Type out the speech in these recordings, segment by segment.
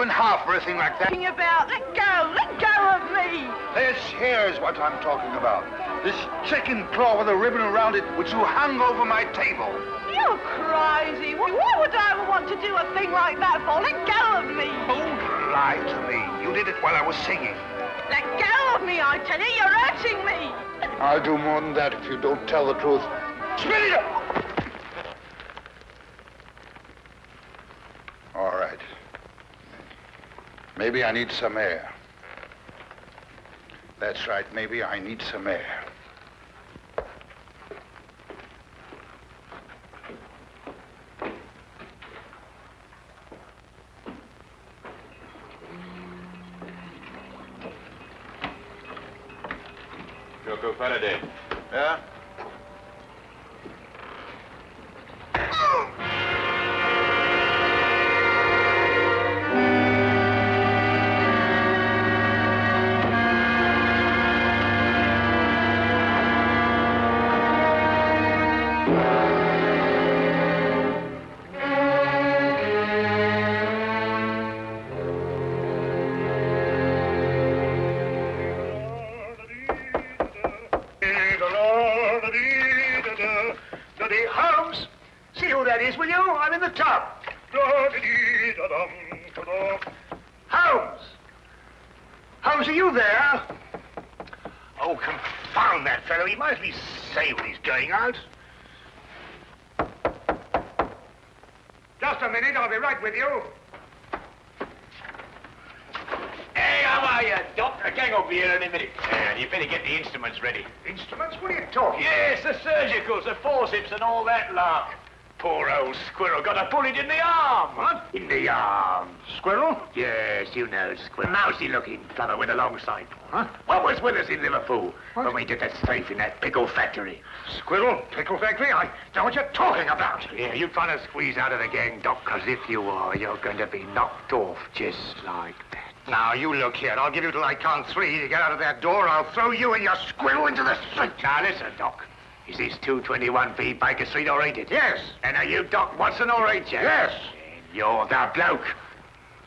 you in half for a thing like that. Talking about, let go, let go of me. This here's what I'm talking about. This chicken claw with a ribbon around it, which you hung over my table. You're crazy. Why would I want to do a thing like that for? Let go of me. Don't lie to me. You did it while I was singing. Let go of me, I tell you. You're hurting me. I'll do more than that if you don't tell the truth. Spit it up! All right. Maybe I need some air. That's right. Maybe I need some air. See who that is, will you? I'm in the tub. Holmes! Holmes, are you there? Oh, confound that fellow. He might as well say when he's going out. Just a minute, I'll be right with you. Hey, how are you, Doc? I can't over here in a minute. Yeah, you better get the instruments ready. Instruments? What are you talking Yes, the surgicals, the forceps and all that lark. Poor old squirrel got a bullet in the arm. What? In the arm. Squirrel? Yes, you know, squirrel. Mousy looking fellow with a long sight. Huh? What was with us in Liverpool when we did that safe in that pickle factory? Squirrel? Pickle factory? I know what you're talking about. Yeah, you're trying to squeeze out of the gang, Doc, 'cause if you are, you're going to be knocked off just like that. Now, you look here. I'll give you till I count three. You get out of that door, I'll throw you and your squirrel into the street. Now, listen, Doc. Is this 221B Baker Street all right? Yes. And are you Doc Watson all right, Jack? Yes. And you're the bloke.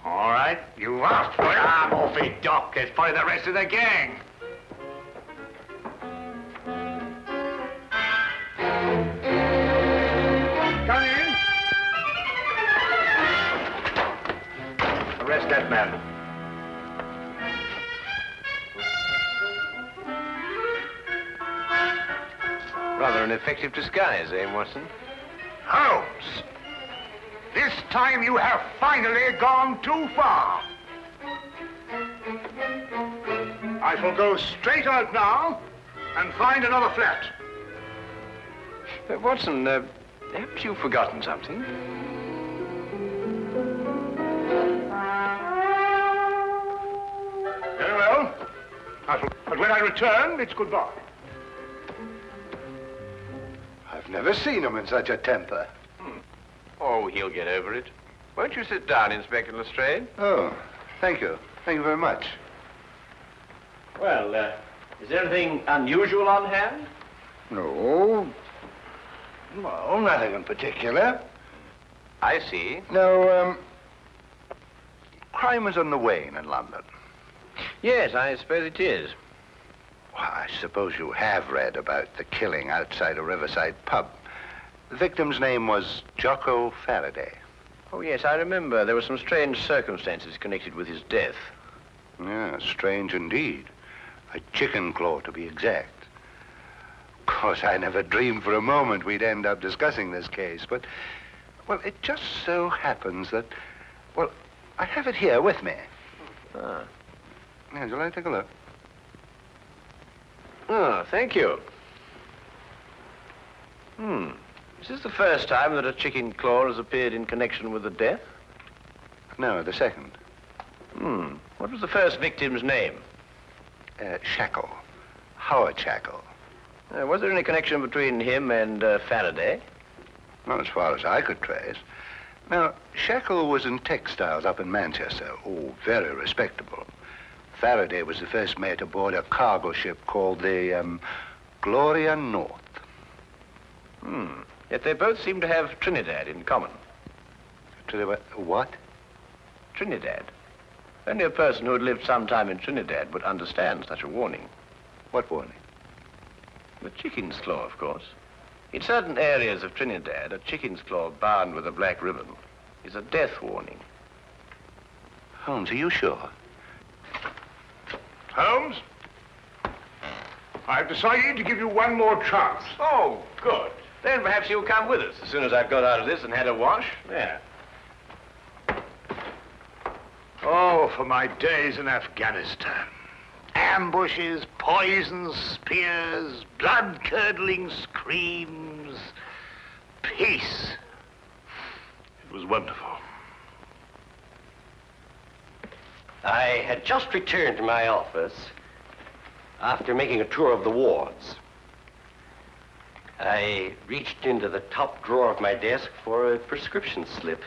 All right. You asked for it. I'm off it, Doc. Of the rest of the gang. Come in. Arrest that man. Rather an effective disguise, eh, Watson? Holmes, this time you have finally gone too far. I shall go straight out now and find another flat. Uh, Watson, uh, haven't you forgotten something? Very well. I shall, but when I return, it's goodbye. Never seen him in such a temper. Oh, he'll get over it. Won't you sit down, Inspector Lestrade? Oh, thank you. Thank you very much. Well, uh, is there anything unusual on hand? No. No, nothing in particular. I see. No, um, crime is on the wane in London. Yes, I suppose it is. Well, I suppose you have read about the killing outside a riverside pub. The victim's name was Jocko Faraday. Oh, yes, I remember. There were some strange circumstances connected with his death. Yeah, strange indeed. A chicken claw, to be exact. Of course, I never dreamed for a moment we'd end up discussing this case, but, well, it just so happens that, well, I have it here with me. Ah. Yeah, would you like to take a look? Oh, thank you. Hmm. Is this the first time that a chicken claw has appeared in connection with a death? No, the second. Hmm. What was the first victim's name? Uh, Shackle. Howard Shackle. Uh, was there any connection between him and uh, Faraday? Not as far as I could trace. Now, Shackle was in textiles up in Manchester. Oh, very respectable. Faraday was the first mate aboard a cargo ship called the um, Gloria North. Hmm. Yet they both seem to have Trinidad in common. Trinidad what? Trinidad. Only a person who had lived some time in Trinidad would understand such a warning. What warning? The chicken's claw, of course. In certain areas of Trinidad, a chicken's claw bound with a black ribbon is a death warning. Holmes, are you sure? Holmes? I've decided to give you one more chance. Oh, good. Then perhaps you'll come with us as soon as I've got out of this and had a wash. There. Oh, for my days in Afghanistan. Ambushes, poisons, spears, blood-curdling screams. Peace. It was wonderful. I had just returned to my office after making a tour of the wards. I reached into the top drawer of my desk for a prescription slip.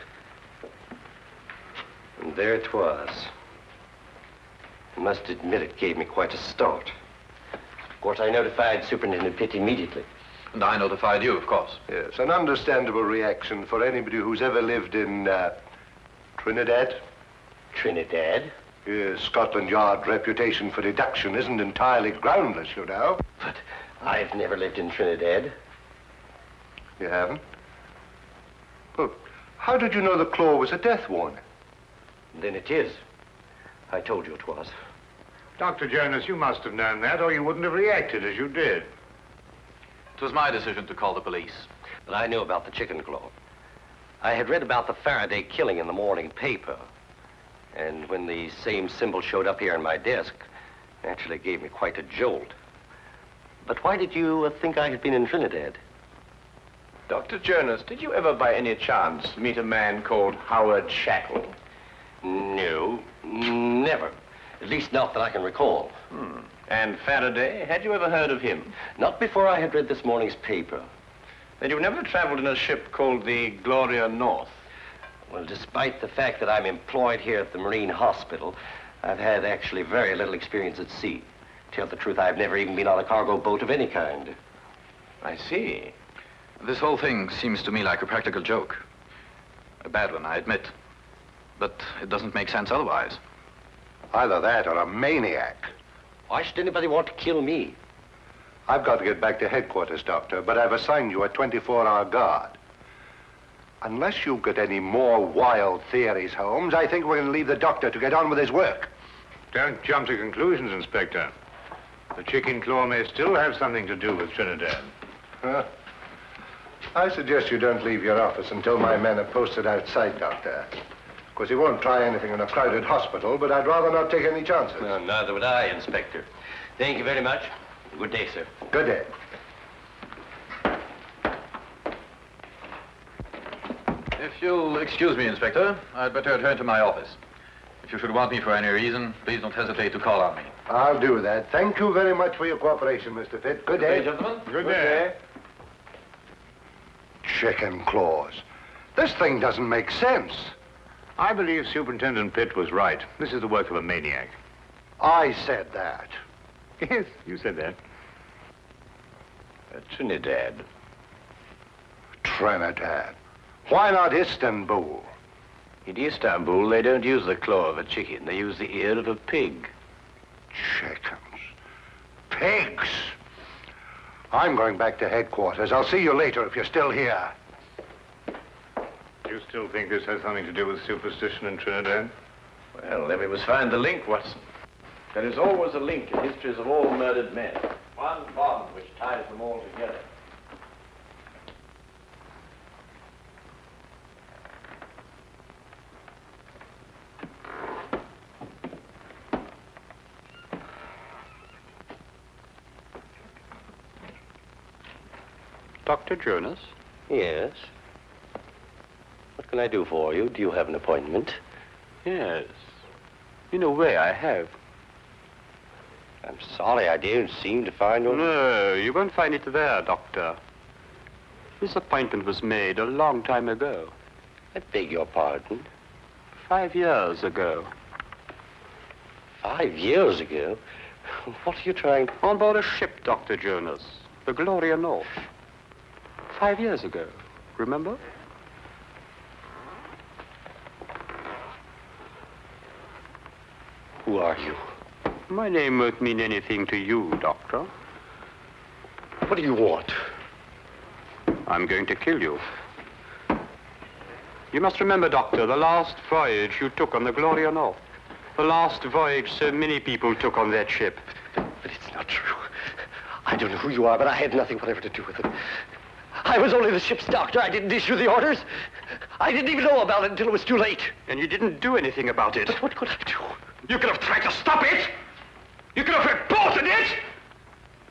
And there it was. I must admit it gave me quite a start. Of course, I notified Superintendent Pitt immediately. And I notified you, of course. Yes, an understandable reaction for anybody who's ever lived in uh, Trinidad. Trinidad? Yes, Scotland Yard reputation for deduction isn't entirely groundless, you know. But I've never lived in Trinidad. You haven't? Well, how did you know the claw was a death warning? Then it is. I told you it was. Dr. Jonas, you must have known that, or you wouldn't have reacted as you did. It was my decision to call the police. But I knew about the chicken claw. I had read about the Faraday killing in the morning paper. And when the same symbol showed up here on my desk, naturally gave me quite a jolt. But why did you uh, think I had been in Trinidad? Dr. Jonas, did you ever by any chance meet a man called Howard Shackle? No, never. At least not that I can recall. Hmm. And Faraday, had you ever heard of him? Not before I had read this morning's paper. Then you've never traveled in a ship called the Gloria North? Well, despite the fact that I'm employed here at the Marine Hospital, I've had actually very little experience at sea. Tell the truth, I've never even been on a cargo boat of any kind. I see. This whole thing seems to me like a practical joke. A bad one, I admit. But it doesn't make sense otherwise. Either that or a maniac. Why should anybody want to kill me? I've got to get back to headquarters, Doctor, but I've assigned you a 24-hour guard. Unless you've got any more wild theories, Holmes, I think we're going to leave the doctor to get on with his work. Don't jump to conclusions, Inspector. The chicken claw may still have something to do with Trinidad. Huh? I suggest you don't leave your office until my men are posted outside, Doctor. Of course, he won't try anything in a crowded hospital, but I'd rather not take any chances. No, neither would I, Inspector. Thank you very much. Good day, sir. Good day. If you'll excuse me, Inspector, I'd better return to my office. If you should want me for any reason, please don't hesitate to call on me. I'll do that. Thank you very much for your cooperation, Mr. Pitt. Good day. gentlemen. Good day. Chicken claws. This thing doesn't make sense. I believe Superintendent Pitt was right. This is the work of a maniac. I said that. Yes, you said that. Uh, Trinidad. Trinidad. Why not Istanbul? In Istanbul, they don't use the claw of a chicken. They use the ear of a pig. Chickens. Pigs. I'm going back to headquarters. I'll see you later if you're still here. You still think this has something to do with superstition in Trinidad? Well, then we must find the link, Watson. There is always a link in histories of all murdered men. One bond which ties them all together. Dr. Jonas? Yes. What can I do for you? Do you have an appointment? Yes. In a way, I have. I'm sorry I didn't seem to find one. No, you won't find it there, Doctor. This appointment was made a long time ago. I beg your pardon. Five years ago. Five years ago? What are you trying... On board a ship, Dr. Jonas. The Gloria North. Five years ago. Remember? Who are you? My name won't mean anything to you, Doctor. What do you want? I'm going to kill you. You must remember, Doctor, the last voyage you took on the Gloria North. The last voyage so many people took on that ship. But it's not true. I don't know who you are, but I had nothing whatever to do with it. I was only the ship's doctor. I didn't issue the orders. I didn't even know about it until it was too late. And you didn't do anything about it. But what could I do? You could have tried to stop it. You could have reported it.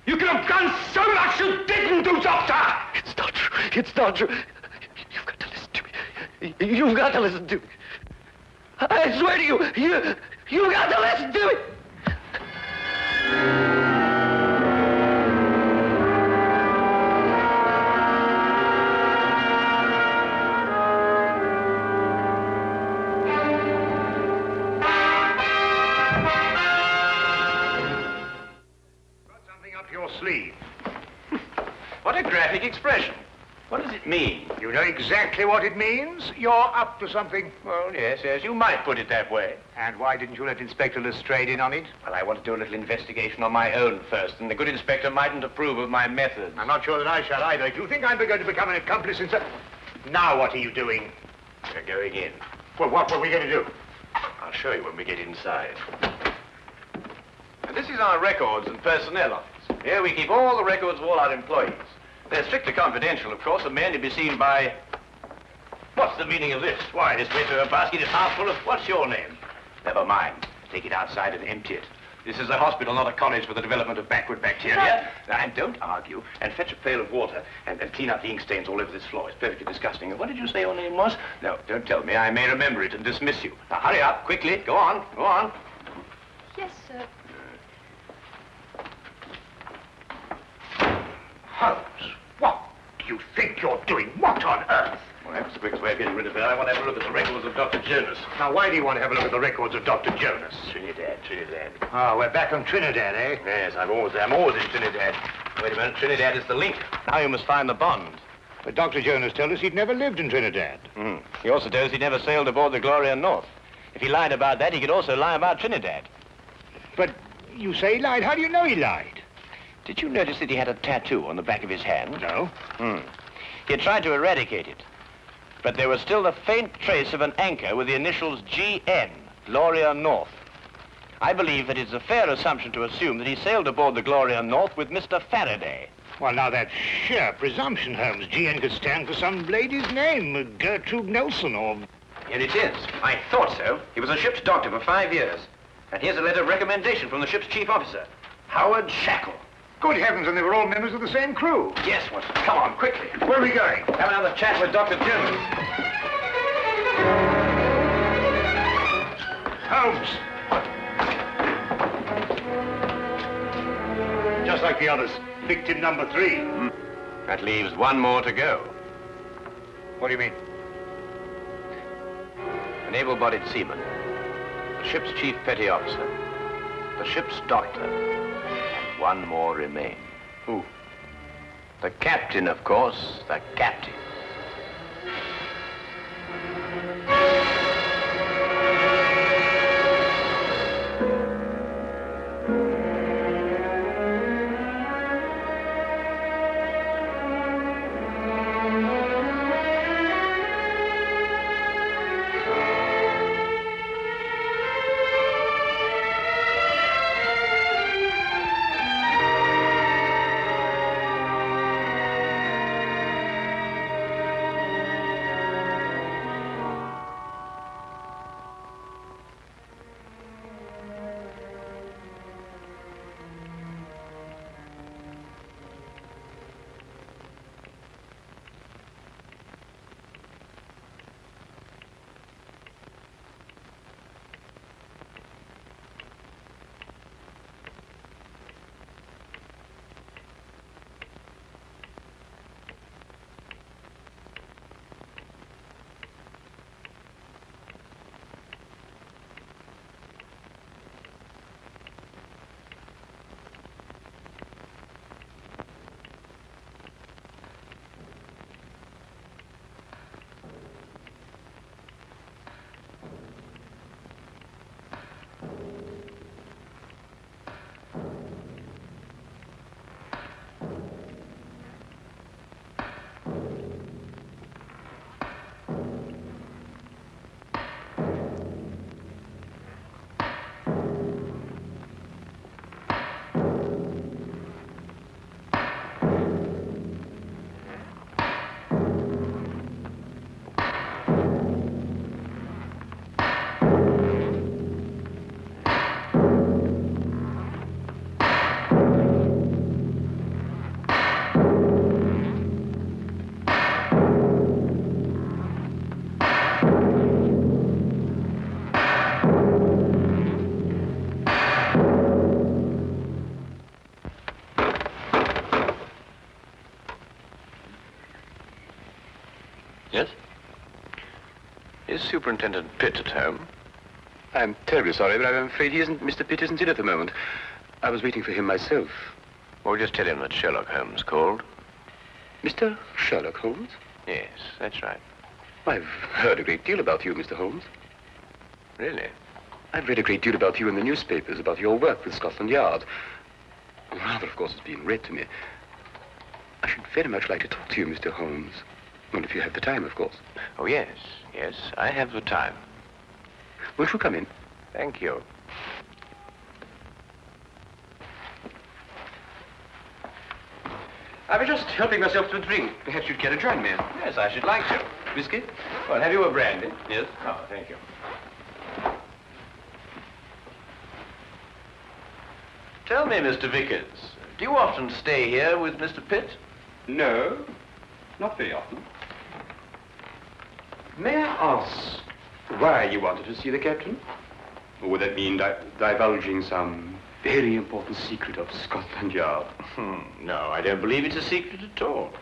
You could have done so much you didn't do, Doctor. It's not true. It's not true. You've got to listen to me. You've got to listen to me. I swear to you, you, you've got to listen to me. Expression. What does it mean? You know exactly what it means. You're up to something. Well, yes, yes, you might put it that way. And why didn't you let Inspector Lestrade in on it? Well, I want to do a little investigation on my own first, and the good inspector mightn't approve of my methods. I'm not sure that I shall either. If you think I'm going to become an accomplice in so... Now what are you doing? We're going in. Well, what were we going to do? I'll show you when we get inside. And this is our records and personnel office. Here we keep all the records of all our employees. They're strictly confidential, of course, and may only be seen by... What's the meaning of this? Why, this paper basket is half full of... What's your name? Never mind. Take it outside and empty it. This is a hospital, not a college for the development of backward bacteria. Now, and don't argue, and fetch a pail of water, and, and clean up the ink stains all over this floor. It's perfectly disgusting. And what did you say your name was? No, don't tell me. I may remember it and dismiss you. Now, hurry up, quickly. Go on, go on. Yes, sir. Holmes, what do you think you're doing? What on earth? Well, that's the quickest way of getting rid of her. I want to have a look at the records of Dr. Jonas. Now, why do you want to have a look at the records of Dr. Jonas? Trinidad, Trinidad. Oh, we're back on Trinidad, eh? Yes, I'm always, I'm always in Trinidad. Wait a minute, Trinidad is the link. Now you must find the bond. But Dr. Jonas told us he'd never lived in Trinidad. Hmm. He also tells he'd never sailed aboard the Gloria North. If he lied about that, he could also lie about Trinidad. But you say he lied. How do you know he lied? Did you notice that he had a tattoo on the back of his hand? No. Hmm. He had tried to eradicate it. But there was still the faint trace of an anchor with the initials GN, Gloria North. I believe that it's a fair assumption to assume that he sailed aboard the Gloria North with Mr. Faraday. Well, now, that's sheer presumption, Holmes. GN could stand for some lady's name, Gertrude Nelson or... Here it is. I thought so. He was a ship's doctor for five years. And here's a letter of recommendation from the ship's chief officer, Howard Shackle. Good heavens, and they were all members of the same crew. Yes, Watson. Come on, quickly. Where are we going? Have another chat with Dr. Jonas. Holmes! Just like the others. Victim number three. Hmm. That leaves one more to go. What do you mean? An able-bodied seaman, the ship's chief petty officer, the ship's doctor, one more remain. Who? The captain, of course, the captain. Is Superintendent Pitt at home? I'm terribly sorry, but I'm afraid he isn't. Mr. Pitt isn't in at the moment. I was waiting for him myself. Well, just tell him that Sherlock Holmes called. Mr. Sherlock Holmes? Yes, that's right. I've heard a great deal about you, Mr. Holmes. Really? I've read a great deal about you in the newspapers, about your work with Scotland Yard. Rather, of course, it's been read to me. I should very much like to talk to you, Mr. Holmes. Well, if you have the time, of course. Oh, yes, yes, I have the time. Won't you come in? Thank you. I was just helping myself to a drink. Perhaps you'd care to join me. Yes, I should like to. Whiskey? Well, have you a brandy? Yes. Oh, thank you. Tell me, Mr. Vickers, do you often stay here with Mr. Pitt? No, not very often. May I ask why you wanted to see the captain? Or would that mean di- divulging some very important secret of Scotland Yard? Hmm, no, I don't believe it's a secret at all.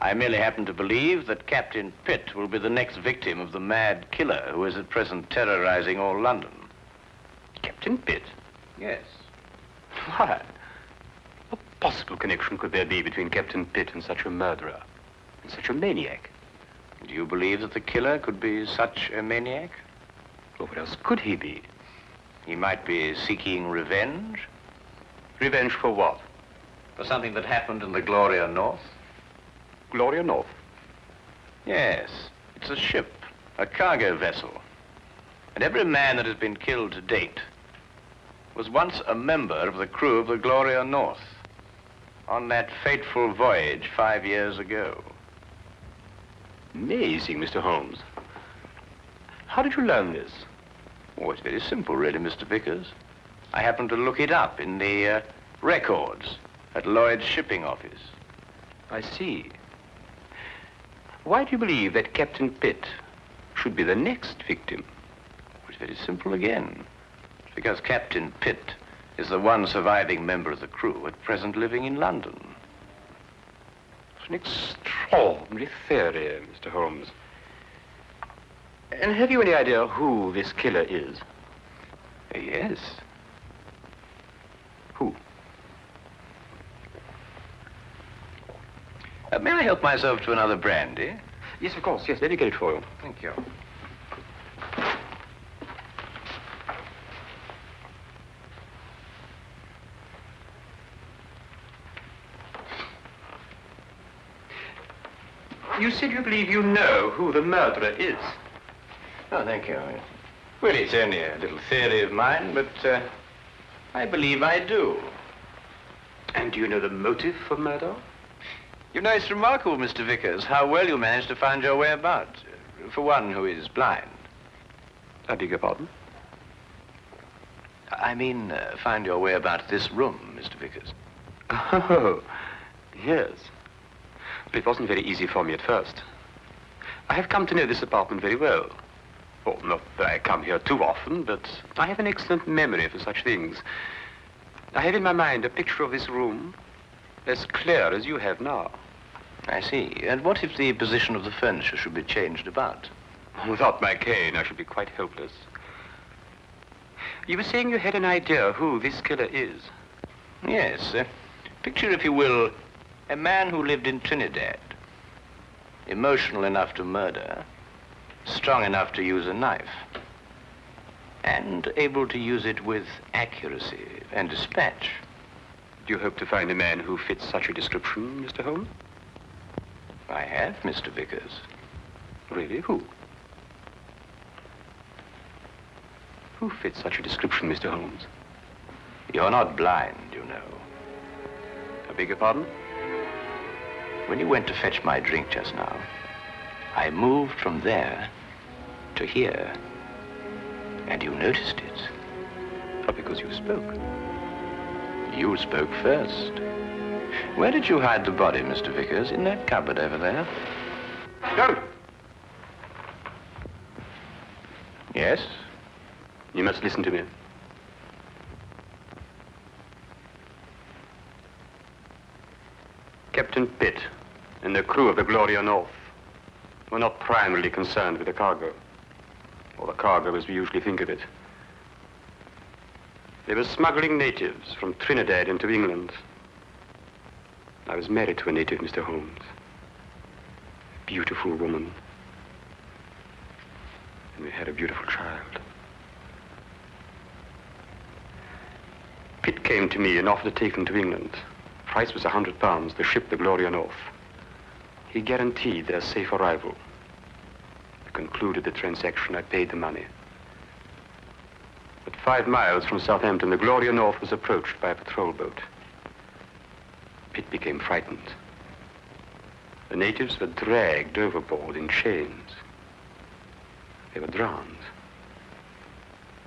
I merely happen to believe that Captain Pitt will be the next victim of the mad killer who is at present terrorizing all London. Captain Pitt? Yes. Why? What possible connection could there be between Captain Pitt and such a murderer? And such a maniac? Do you believe that the killer could be such a maniac? Well, what else could he be? He might be seeking revenge Revenge for what? for something that happened in the Gloria North. Gloria North. Yes, it's a ship, a cargo vessel. And every man that has been killed to date was once a member of the crew of the Gloria North on that fateful voyage five years ago. Amazing, Mr. Holmes. How did you learn this? Oh, it's very simple, really, Mr. Vickers. I happened to look it up in the uh, records at Lloyd's shipping office. I see. Why do you believe that Captain Pitt should be the next victim? It's very simple again. It's because Captain Pitt is the one surviving member of the crew at present living in London. It's an extraordinary theory, Mr. Holmes. And have you any idea who this killer is? Yes. Who? Uh, may I help myself to another brandy? Yes, of course. Yes, let me get it for you. Thank you. You said you believe you know who the murderer is. Oh, thank you. Well, it's only a little theory of mine, but uh, I believe I do. And do you know the motive for murder? You know, it's remarkable, Mr. Vickers, how well you managed to find your way about, uh, for one who is blind. I beg your pardon? I mean, uh, find your way about this room, Mr. Vickers. Oh, yes. But it wasn't very easy for me at first. I have come to know this apartment very well. Oh, not that I come here too often, but I have an excellent memory for such things. I have in my mind a picture of this room as clear as you have now. I see. And what if the position of the furniture should be changed about? Without my cane, I should be quite helpless. You were saying you had an idea who this killer is. Yes. Uh, picture, if you will, a man who lived in Trinidad. Emotional enough to murder, strong enough to use a knife, and able to use it with accuracy and dispatch. Do you hope to find a man who fits such a description, Mr. Holmes? I have, Mr. Vickers. Really? Who? Who fits such a description, Mr. Holmes? You're not blind, you know. I beg your pardon? When you went to fetch my drink just now, I moved from there to here. And you noticed it. Oh, because you spoke. You spoke first. Where did you hide the body, Mr. Vickers? In that cupboard over there? No! Yes? You must listen to me. Captain Pitt and the crew of the Gloria North were not primarily concerned with the cargo, or the cargo as we usually think of it. They were smuggling natives from Trinidad into England. I was married to a native, Mr. Holmes. A beautiful woman. And we had a beautiful child. Pitt came to me and offered to take them to England. Price was a hundred pounds, the ship the Gloria North. He guaranteed their safe arrival. I concluded the transaction. I paid the money. But five miles from Southampton, the Gloria North was approached by a patrol boat. Pitt became frightened. The natives were dragged overboard in chains. They were drowned.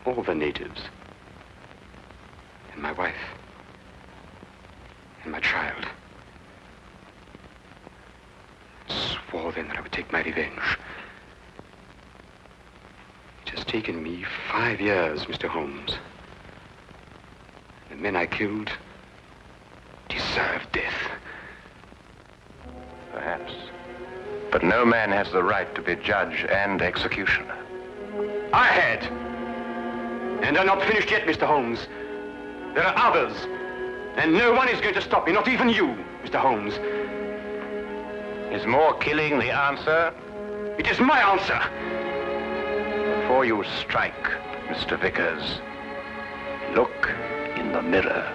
All the natives. And my wife. And my child. Swore then that I would take my revenge. It has taken me five years, Mr. Holmes. The men I killed deserve death. Perhaps. But no man has the right to be judge and executioner. I had. And I'm not finished yet, Mr. Holmes. There are others. And no one is going to stop me, not even you, Mr. Holmes. Is more killing the answer? It is my answer. Before you strike, Mr. Vickers, look in the mirror.